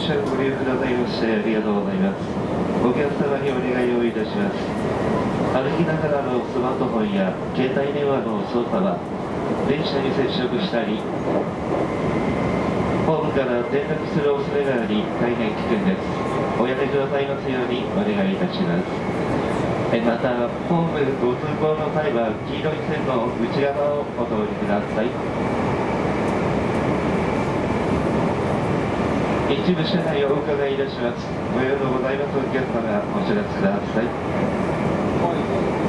車ご利用くださいましてありがとうございます。お客様にお願いをいたします。歩きながらのスマートフォンや携帯電話の操作は電車に接触したりホームから転落する恐れがあり大変危険です。おやめくださいますようにお願いいたします。えまたホームご通行の際は黄色い線の内側をお通りください。一部車内をお伺いいたします。ご用のございますお客様お知らせください。